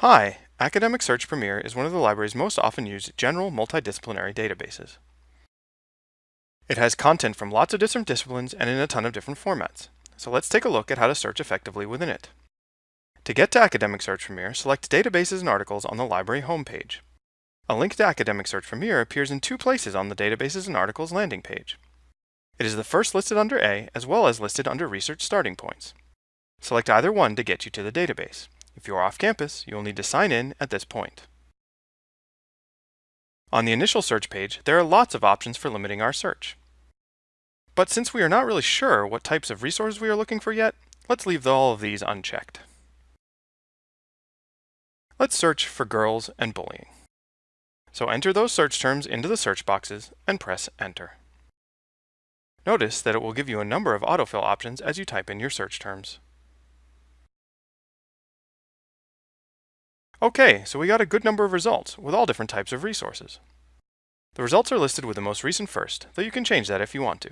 Hi, Academic Search Premier is one of the library's most often used general multidisciplinary databases. It has content from lots of different disciplines and in a ton of different formats. So let's take a look at how to search effectively within it. To get to Academic Search Premier, select Databases and Articles on the library homepage. A link to Academic Search Premier appears in two places on the Databases and Articles landing page. It is the first listed under A as well as listed under Research Starting Points. Select either one to get you to the database. If you are off campus, you will need to sign in at this point. On the initial search page, there are lots of options for limiting our search. But since we are not really sure what types of resources we are looking for yet, let's leave all of these unchecked. Let's search for girls and bullying. So enter those search terms into the search boxes and press enter. Notice that it will give you a number of autofill options as you type in your search terms. Okay, so we got a good number of results with all different types of resources. The results are listed with the most recent first, though you can change that if you want to.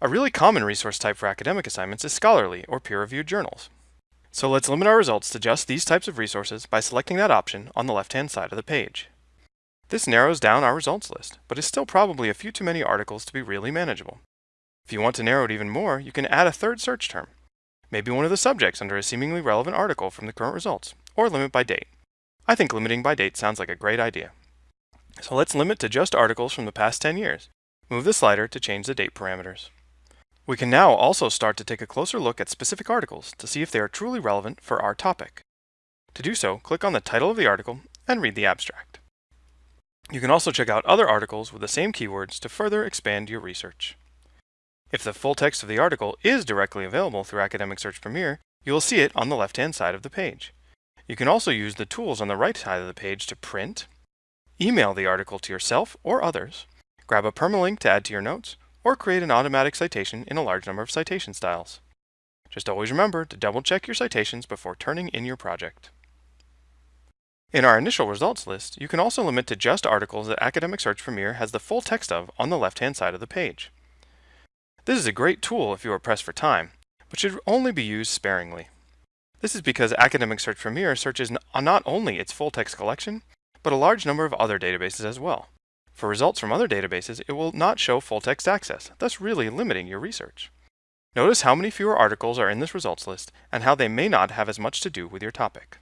A really common resource type for academic assignments is scholarly or peer-reviewed journals. So let's limit our results to just these types of resources by selecting that option on the left-hand side of the page. This narrows down our results list, but is still probably a few too many articles to be really manageable. If you want to narrow it even more, you can add a third search term, maybe one of the subjects under a seemingly relevant article from the current results, or limit by date. I think limiting by date sounds like a great idea. So let's limit to just articles from the past 10 years. Move the slider to change the date parameters. We can now also start to take a closer look at specific articles to see if they are truly relevant for our topic. To do so, click on the title of the article and read the abstract. You can also check out other articles with the same keywords to further expand your research. If the full text of the article is directly available through Academic Search Premier, you will see it on the left-hand side of the page. You can also use the tools on the right side of the page to print, email the article to yourself or others, grab a permalink to add to your notes, or create an automatic citation in a large number of citation styles. Just always remember to double check your citations before turning in your project. In our initial results list, you can also limit to just articles that Academic Search Premier has the full text of on the left-hand side of the page. This is a great tool if you are pressed for time, but should only be used sparingly. This is because Academic Search Premier searches uh, not only its full text collection, but a large number of other databases as well. For results from other databases, it will not show full text access, thus really limiting your research. Notice how many fewer articles are in this results list and how they may not have as much to do with your topic.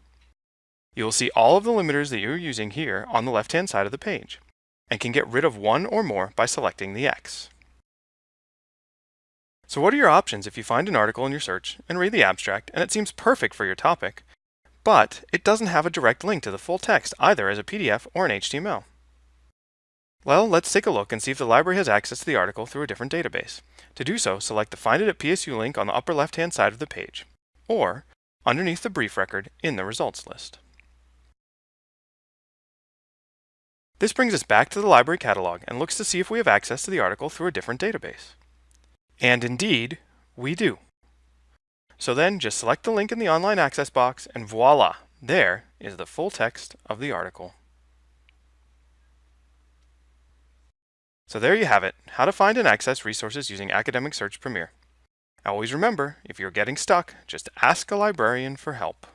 You will see all of the limiters that you're using here on the left-hand side of the page, and can get rid of one or more by selecting the X. So what are your options if you find an article in your search and read the abstract and it seems perfect for your topic, but it doesn't have a direct link to the full text either as a PDF or an HTML? Well, let's take a look and see if the library has access to the article through a different database. To do so, select the Find it at PSU link on the upper left-hand side of the page, or underneath the brief record in the results list. This brings us back to the library catalog and looks to see if we have access to the article through a different database. And indeed, we do. So then just select the link in the online access box and voila, there is the full text of the article. So there you have it, how to find and access resources using Academic Search Premier. Always remember, if you're getting stuck, just ask a librarian for help.